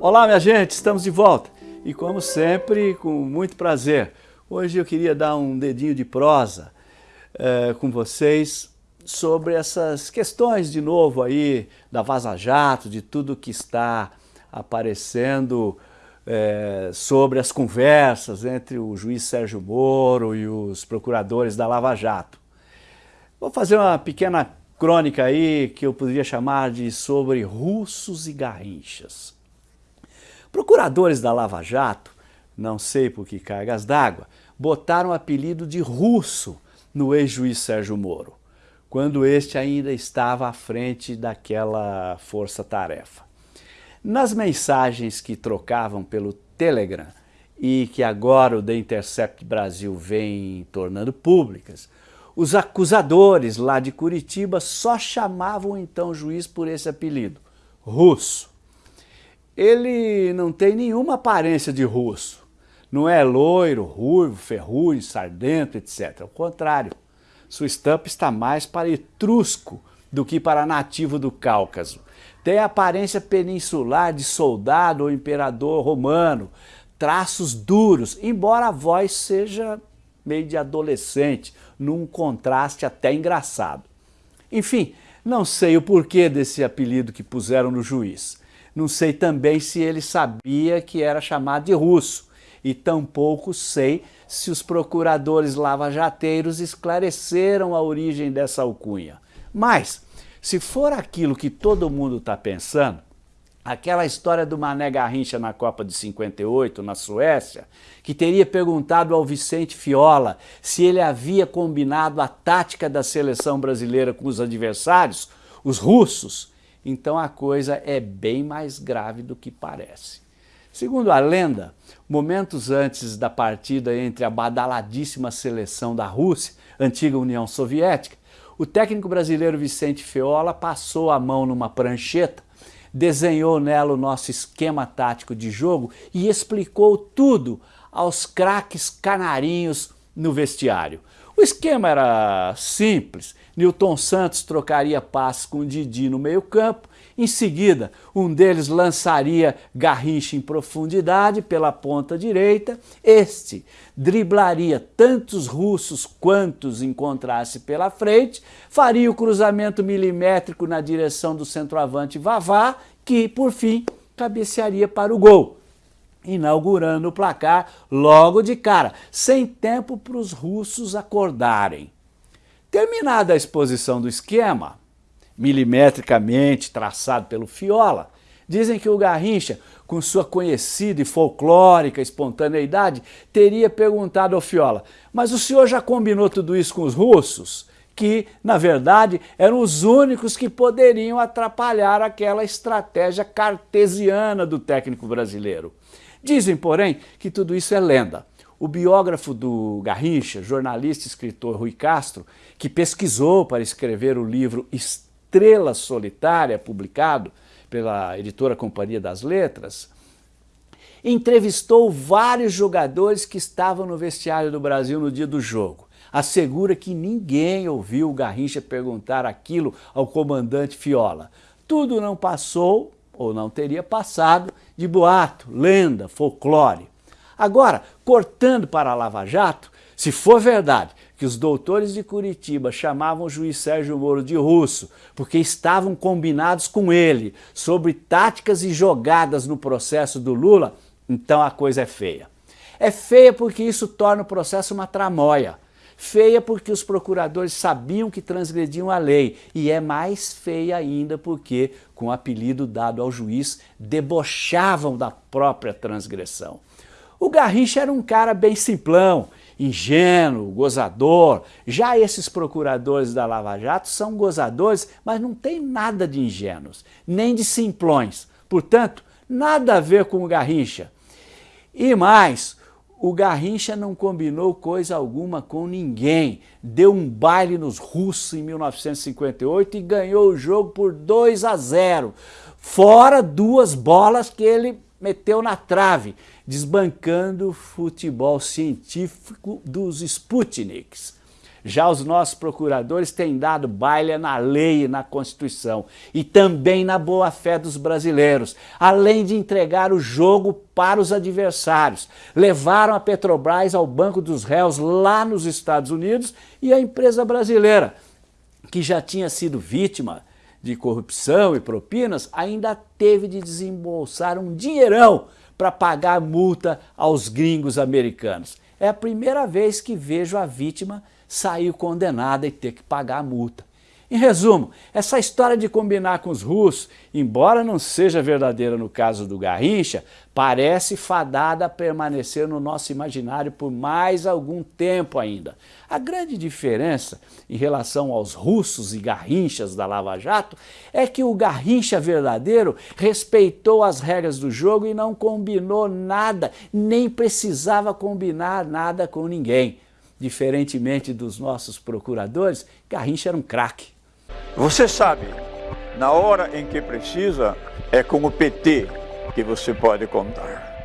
Olá, minha gente, estamos de volta e, como sempre, com muito prazer. Hoje eu queria dar um dedinho de prosa é, com vocês sobre essas questões, de novo, aí da Vaza Jato, de tudo que está aparecendo é, sobre as conversas entre o juiz Sérgio Moro e os procuradores da Lava Jato. Vou fazer uma pequena crônica aí que eu poderia chamar de sobre russos e garrinchas. Procuradores da Lava Jato, não sei por que cargas d'água, botaram o apelido de russo no ex-juiz Sérgio Moro, quando este ainda estava à frente daquela força-tarefa. Nas mensagens que trocavam pelo Telegram e que agora o The Intercept Brasil vem tornando públicas, os acusadores lá de Curitiba só chamavam então o juiz por esse apelido, russo ele não tem nenhuma aparência de russo. Não é loiro, ruivo, ferrugem, sardento, etc. Ao contrário, sua estampa está mais para etrusco do que para nativo do Cáucaso. Tem aparência peninsular de soldado ou imperador romano, traços duros, embora a voz seja meio de adolescente, num contraste até engraçado. Enfim, não sei o porquê desse apelido que puseram no juiz. Não sei também se ele sabia que era chamado de russo e tampouco sei se os procuradores lavajateiros esclareceram a origem dessa alcunha. Mas, se for aquilo que todo mundo está pensando, aquela história do Mané Garrincha na Copa de 58, na Suécia, que teria perguntado ao Vicente Fiola se ele havia combinado a tática da seleção brasileira com os adversários, os russos, então a coisa é bem mais grave do que parece. Segundo a lenda, momentos antes da partida entre a badaladíssima seleção da Rússia, antiga União Soviética, o técnico brasileiro Vicente Feola passou a mão numa prancheta, desenhou nela o nosso esquema tático de jogo e explicou tudo aos craques canarinhos no vestiário. O esquema era simples, Newton Santos trocaria passes com o Didi no meio campo, em seguida um deles lançaria Garrincha em profundidade pela ponta direita, este driblaria tantos russos quantos encontrasse pela frente, faria o cruzamento milimétrico na direção do centroavante Vavá, que por fim cabecearia para o gol inaugurando o placar logo de cara, sem tempo para os russos acordarem. Terminada a exposição do esquema, milimetricamente traçado pelo Fiola, dizem que o Garrincha, com sua conhecida e folclórica espontaneidade, teria perguntado ao Fiola, mas o senhor já combinou tudo isso com os russos? que, na verdade, eram os únicos que poderiam atrapalhar aquela estratégia cartesiana do técnico brasileiro. Dizem, porém, que tudo isso é lenda. O biógrafo do Garrincha, jornalista e escritor Rui Castro, que pesquisou para escrever o livro Estrela Solitária, publicado pela editora Companhia das Letras, entrevistou vários jogadores que estavam no vestiário do Brasil no dia do jogo. Assegura que ninguém ouviu o Garrincha perguntar aquilo ao comandante Fiola. Tudo não passou ou não teria passado, de boato, lenda, folclore. Agora, cortando para a Lava Jato, se for verdade que os doutores de Curitiba chamavam o juiz Sérgio Moro de russo porque estavam combinados com ele sobre táticas e jogadas no processo do Lula, então a coisa é feia. É feia porque isso torna o processo uma tramóia. Feia porque os procuradores sabiam que transgrediam a lei e é mais feia ainda porque, com o apelido dado ao juiz, debochavam da própria transgressão. O Garrincha era um cara bem simplão, ingênuo, gozador. Já esses procuradores da Lava Jato são gozadores, mas não tem nada de ingênuos, nem de simplões. Portanto, nada a ver com o Garrincha. E mais, o Garrincha não combinou coisa alguma com ninguém. Deu um baile nos russos em 1958 e ganhou o jogo por 2 a 0. Fora duas bolas que ele meteu na trave, desbancando o futebol científico dos Sputniks. Já os nossos procuradores têm dado baile na lei e na Constituição e também na boa-fé dos brasileiros, além de entregar o jogo para os adversários. Levaram a Petrobras ao banco dos réus lá nos Estados Unidos e a empresa brasileira, que já tinha sido vítima de corrupção e propinas, ainda teve de desembolsar um dinheirão para pagar multa aos gringos americanos. É a primeira vez que vejo a vítima sair condenada e ter que pagar a multa. Em resumo, essa história de combinar com os russos, embora não seja verdadeira no caso do Garrincha, parece fadada a permanecer no nosso imaginário por mais algum tempo ainda. A grande diferença em relação aos russos e Garrinchas da Lava Jato é que o Garrincha verdadeiro respeitou as regras do jogo e não combinou nada, nem precisava combinar nada com ninguém. Diferentemente dos nossos procuradores, Garrincha era um craque. Você sabe, na hora em que precisa, é com o PT que você pode contar.